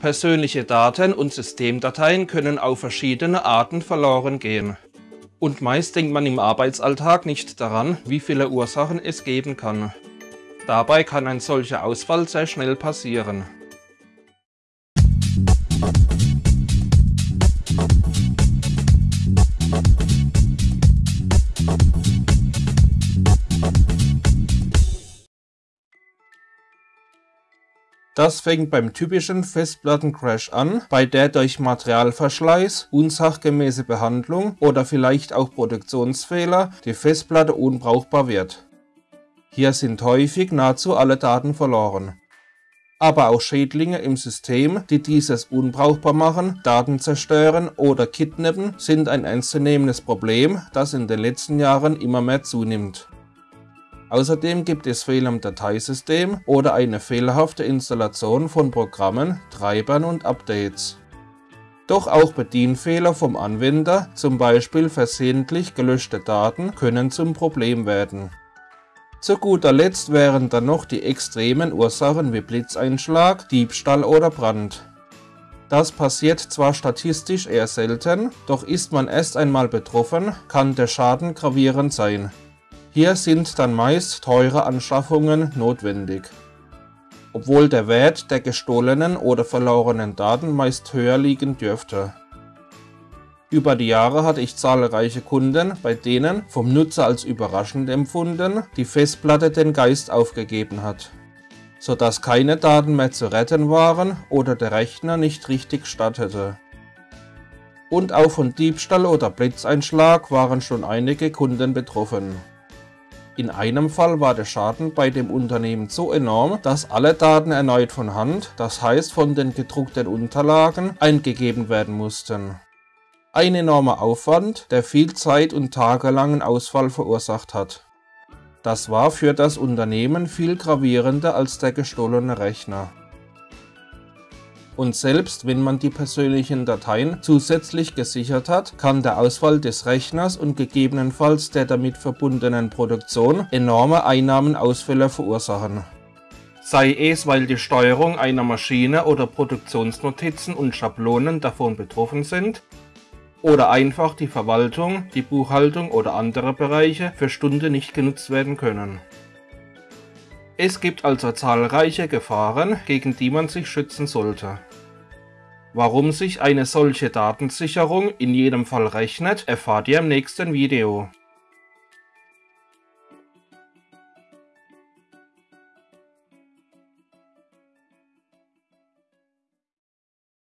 Persönliche Daten und Systemdateien können auf verschiedene Arten verloren gehen. Und meist denkt man im Arbeitsalltag nicht daran, wie viele Ursachen es geben kann. Dabei kann ein solcher Ausfall sehr schnell passieren. Das fängt beim typischen Festplattencrash an, bei der durch Materialverschleiß, unsachgemäße Behandlung oder vielleicht auch Produktionsfehler die Festplatte unbrauchbar wird. Hier sind häufig nahezu alle Daten verloren. Aber auch Schädlinge im System, die dieses unbrauchbar machen, Daten zerstören oder kidnappen, sind ein ernstzunehmendes Problem, das in den letzten Jahren immer mehr zunimmt. Außerdem gibt es Fehler im Dateisystem oder eine fehlerhafte Installation von Programmen, Treibern und Updates. Doch auch Bedienfehler vom Anwender, zum Beispiel versehentlich gelöschte Daten, können zum Problem werden. Zu guter Letzt wären dann noch die extremen Ursachen wie Blitzeinschlag, Diebstahl oder Brand. Das passiert zwar statistisch eher selten, doch ist man erst einmal betroffen, kann der Schaden gravierend sein. Hier sind dann meist teure Anschaffungen notwendig. Obwohl der Wert der gestohlenen oder verlorenen Daten meist höher liegen dürfte. Über die Jahre hatte ich zahlreiche Kunden, bei denen, vom Nutzer als überraschend empfunden, die Festplatte den Geist aufgegeben hat, sodass keine Daten mehr zu retten waren oder der Rechner nicht richtig startete. Und auch von Diebstahl oder Blitzeinschlag waren schon einige Kunden betroffen. In einem Fall war der Schaden bei dem Unternehmen so enorm, dass alle Daten erneut von Hand, das heißt von den gedruckten Unterlagen, eingegeben werden mussten. Ein enormer Aufwand, der viel Zeit und tagelangen Ausfall verursacht hat. Das war für das Unternehmen viel gravierender als der gestohlene Rechner und selbst wenn man die persönlichen Dateien zusätzlich gesichert hat, kann der Ausfall des Rechners und gegebenenfalls der damit verbundenen Produktion enorme Einnahmenausfälle verursachen. Sei es, weil die Steuerung einer Maschine oder Produktionsnotizen und Schablonen davon betroffen sind, oder einfach die Verwaltung, die Buchhaltung oder andere Bereiche für Stunde nicht genutzt werden können. Es gibt also zahlreiche Gefahren, gegen die man sich schützen sollte. Warum sich eine solche Datensicherung in jedem Fall rechnet, erfahrt ihr im nächsten Video.